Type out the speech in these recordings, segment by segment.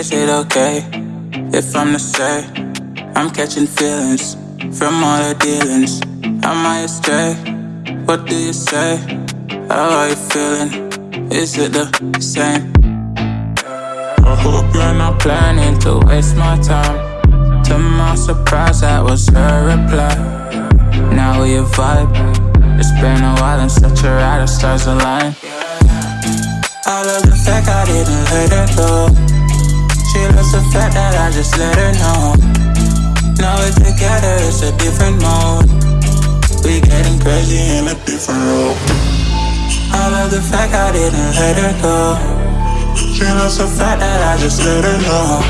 okay if I'm the same? I'm catching feelings from all the dealings? Am I astray? What do you say? How are you feeling? Is it the same? I hope you're not planning to waste my time. To my surprise, that was her reply. Now we vibe. It's been a while and such a ride, the stars align. I love the fact I didn't let it go. She loves the fact that I just let her know. Now we're together, it's a different mode. We getting crazy in a different role. I love the fact I didn't let her go. She loves the fact that I just let her know.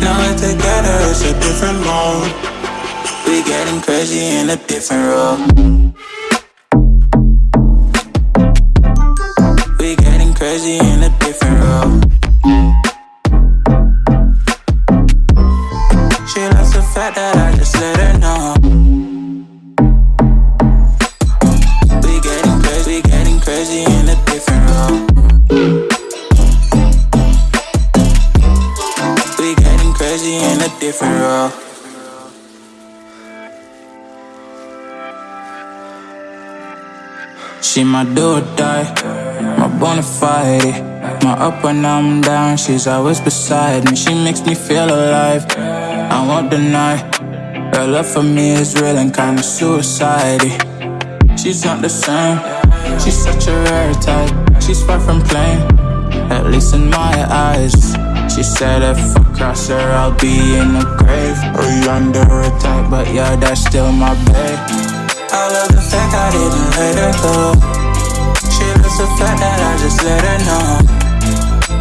Now we're together, it's a different mode. We getting crazy in a different role. Crazy in a crazy in a different role. crazy in a different role. She my do or die, my bona fide. My up when I'm down, she's always beside me. She makes me feel alive. I won't deny. Her love for me is real and kinda suicide. She's not the same. She's such a rare type. She's far from plain, at least in my eyes. She said if I cross her, I'll be in the grave. Or under attack, but yeah, that's still my babe I love the fact I didn't let her go. She loves the fact that I just let her know.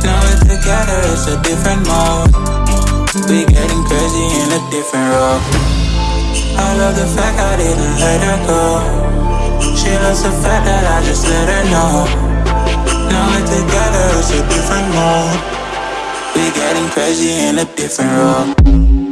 Now we're together, it's a different mode. We getting crazy in a different role. I love the fact I didn't let her go She loves the fact that I just let her know Now we're together, it's a different mode We're getting crazy in a different role.